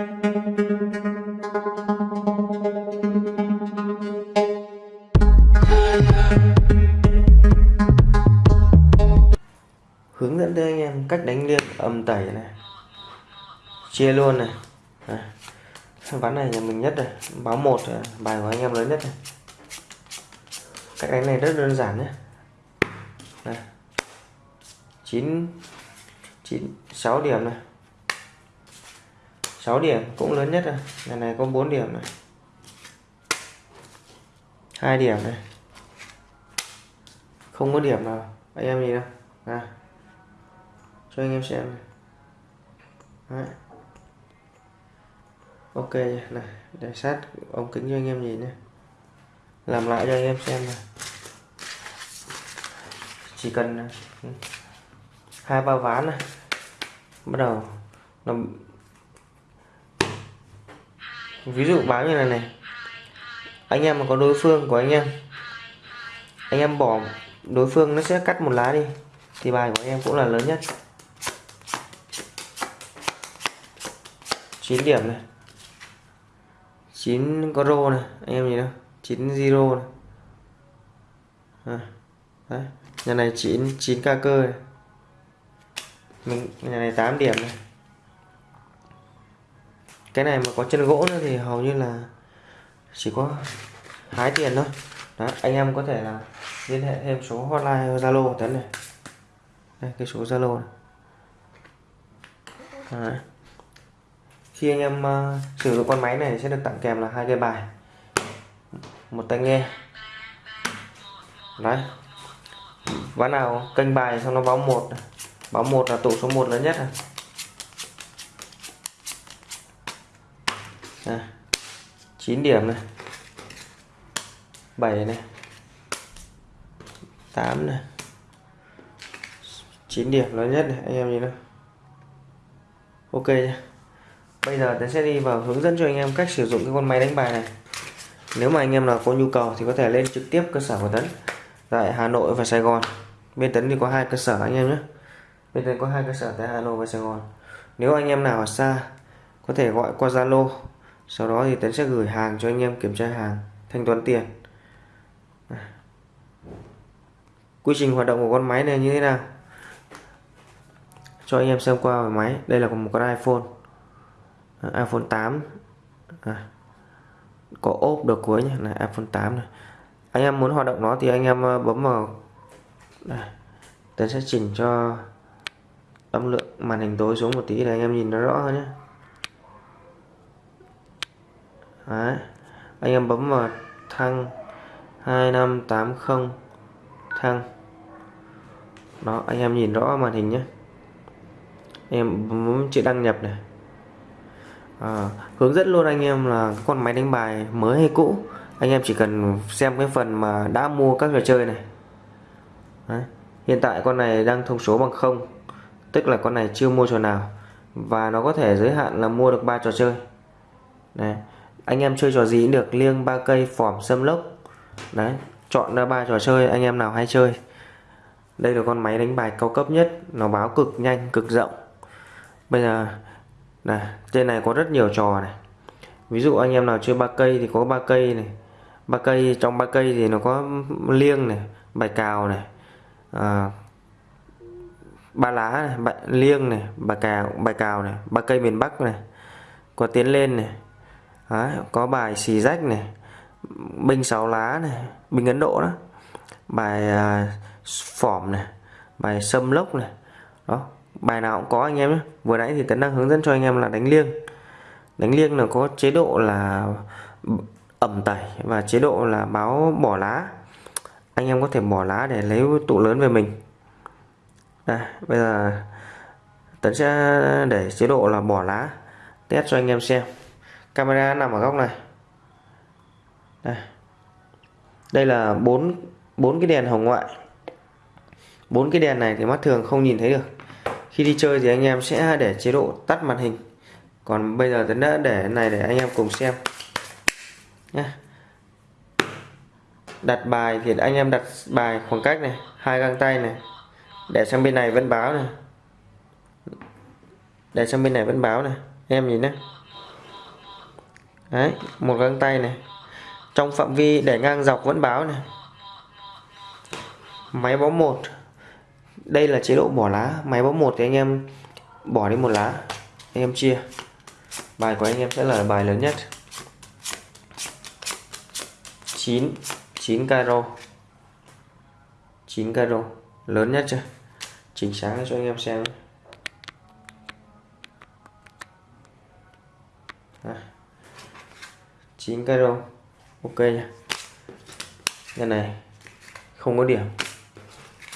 hướng dẫn tới anh em cách đánh liêng âm tẩy này. Chia luôn này. À. ván này nhà mình nhất này. Báo một bài của anh em lớn nhất này. Cách đánh này rất đơn giản nhé. Chín chín, sáu điểm này. 6 điểm, cũng lớn nhất rồi. Lần này có 4 điểm này. Hai điểm này. Không có điểm nào. Anh em nhìn đâu à cho anh em xem này. Đấy. ok này, để sát ống kính cho anh em nhìn nhé làm lại cho anh em xem này chỉ cần ừ, hai ba ván này. Bắt đầu. Nó ví dụ báo như này này. Anh em mà có đối phương của anh em anh em bỏ đối phương nó sẽ cắt một lá đi thì bài của anh em cũng là lớn nhất. 9 điểm này. 9 có rô này anh em nhìn đâu 9 zero này. À, đấy nhà này 9 9 ca cơ này. Mình nhà này 8 điểm này cái này mà có chân gỗ nữa thì hầu như là chỉ có hái tiền thôi. Đó anh em có thể là liên hệ thêm số hotline zalo của tấn này. Đây cái số zalo này. Đấy. khi anh em uh, sử dụng con máy này sẽ được tặng kèm là hai cây bài. Một tai nghe. Đấy. Ván nào? Kênh bài xong nó báo một báo một là tụ số 1 lớn nhất này. Này. 9 điểm này. 7 này. 8 này. 9 điểm lớn nhất này, anh em nhìn nào. Ok nhé bây giờ tôi sẽ đi vào hướng dẫn cho anh em cách sử dụng cái con máy đánh bài này. Nếu mà anh em nào có nhu cầu thì có thể lên trực tiếp cơ sở của Tấn. Tại Hà Nội và Sài Gòn. Bên Tấn thì có hai cơ sở anh em nhé. Bên Tấn có hai cơ sở tại Hà Nội và Sài Gòn. Nếu anh em nào ở xa, có thể gọi qua Zalo sau đó thì Tấn sẽ gửi hàng cho anh em kiểm tra hàng thanh toán tiền. Quy trình hoạt động của con máy này như thế nào? Cho anh em xem qua về máy. Đây là một con iPhone. à, iPhone 8 à, có ốp được cuối nhé này iPhone 8 này. Anh em muốn hoạt động nó thì anh em ờ, bấm vào. Đây Tấn sẽ chỉnh cho âm lượng màn hình tối xuống một tí để anh em nhìn nó rõ hơn nhé. Đấy. anh em bấm vào thăng. 2580 thăng. Đó anh em nhìn rõ màn hình nhé. Em bấm chữ đăng nhập này. À, hướng dẫn luôn anh em là con máy đánh bài mới hay cũ. Anh em chỉ cần xem cái phần mà đã mua các trò chơi này. Đấy. hiện tại con này đang thông số bằng không tức là con này chưa mua trò nào. Và nó có thể giới hạn là mua được ba trò chơi. Này anh em chơi trò gì cũng được liêng ba cây phỏm xâm lốc. Đấy chọn ra ba trò chơi anh em nào hay chơi. Đây là con máy đánh bài cao cấp nhất nó báo cực nhanh cực rộng. Bây giờ này trên này có rất nhiều trò này. Ví dụ anh em nào chơi ba cây thì có ba cây này. Ba cây trong ba cây thì nó có liêng này bài cào này à, ba lá này, bài, liêng này bài cào bài cào này ba cây miền bắc này. Có tiến lên này. Đấy, có bài xì rách này binh sáu lá này binh ấn độ đó. Bài à, phỏm này bài sâm lốc này. Đó bài nào cũng có anh em nhé. Vừa nãy thì tấn đang hướng dẫn cho anh em là đánh liêng. Đánh liêng là có chế độ là ẩm tẩy và chế độ là báo bỏ lá. Anh em có thể bỏ lá để lấy tụ lớn về mình. Đây bây giờ tấn sẽ để chế độ là bỏ lá. Test cho anh em xem camera nằm ở góc này. Đây. Đây là bốn bốn cái đèn hồng ngoại. Bốn cái đèn này thì mắt thường không nhìn thấy được. Khi đi chơi thì anh em sẽ để chế độ tắt màn hình. Còn bây giờ tấn đã để này để anh em cùng xem. Nhé đặt bài thì anh em đặt bài khoảng cách này, hai găng tay này. Để sang bên này vẫn báo này. Để sang bên này vẫn báo này. Em nhìn nhé đấy một găng tay này. Trong phạm vi để ngang dọc vẫn báo này. Máy bó một. Đây là chế độ bỏ lá. Máy bó một thì anh em bỏ đi một lá. Anh em chia. Bài của anh em sẽ là bài lớn nhất. 9 9 caro. 9 caro. Lớn nhất chưa? Chỉnh sáng cho anh em xem. À, 9 caro ok nha cái này không có điểm.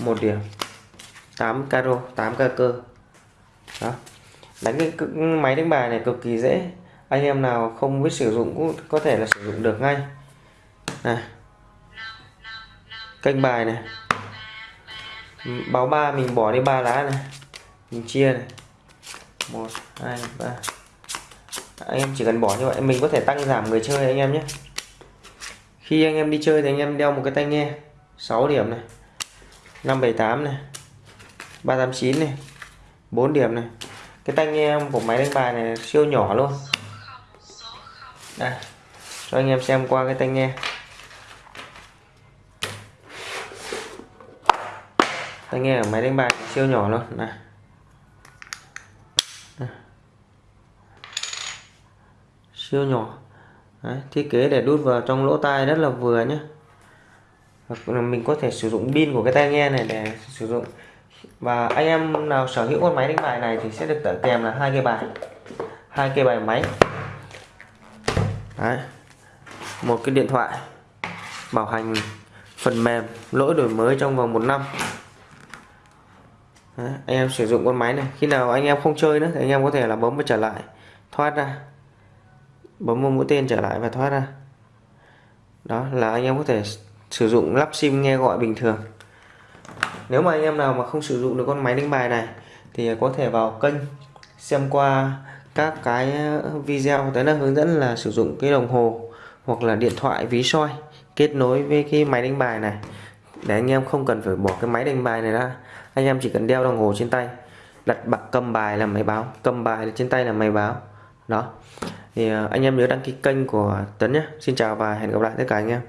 Một điểm. 8 caro 8 ca cơ. Đó. Đánh cái máy đánh bài này cực kỳ dễ. Anh em nào không biết sử dụng cũng có thể là sử dụng được ngay. Này. Kênh bài này. Báo ba mình bỏ đi ba lá này. Mình chia này. Một, hai, ba anh em chỉ cần bỏ như vậy. Mình có thể tăng giảm người chơi anh em nhé. Khi anh em đi chơi thì anh em đeo một cái tai nghe. 6 điểm này. 578 này. 389 này. 4 điểm này. Cái tai nghe của máy đánh bài này siêu nhỏ luôn. Đây. Cho anh em xem qua cái tai nghe. Tai nghe ở máy đánh bài siêu nhỏ luôn. Này siêu nhỏ. Đấy, thiết kế để đút vào trong lỗ tai rất là vừa nhé. Hoặc là mình có thể sử dụng pin của cái tai nghe này để sử dụng. Và anh em nào sở hữu con máy đánh bài này thì sẽ được tặng kèm là hai cây bài. Hai cây bài máy. Đấy. một cái điện thoại bảo hành phần mềm lỗi đổi mới trong vòng một năm. Đấy. anh em sử dụng con máy này. Khi nào anh em không chơi nữa thì anh em có thể là bấm và trở lại thoát ra bấm một mũi tên trở lại và thoát ra. Đó, là anh em có thể sử dụng lắp sim nghe gọi bình thường. Nếu mà anh em nào mà không sử dụng được con máy đánh bài này, thì có thể vào kênh xem qua các cái video. Tới là hướng dẫn là sử dụng cái đồng hồ hoặc là điện thoại, ví soi kết nối với cái máy đánh bài này. Để anh em không cần phải bỏ cái máy đánh bài này ra. Anh em chỉ cần đeo đồng hồ trên tay, đặt bạc cầm bài là máy báo. Cầm bài trên tay là máy báo. Đó thì ờ, anh em nhớ đăng ký kênh của Tấn nhé. Xin chào và hẹn gặp lại tất cả anh em.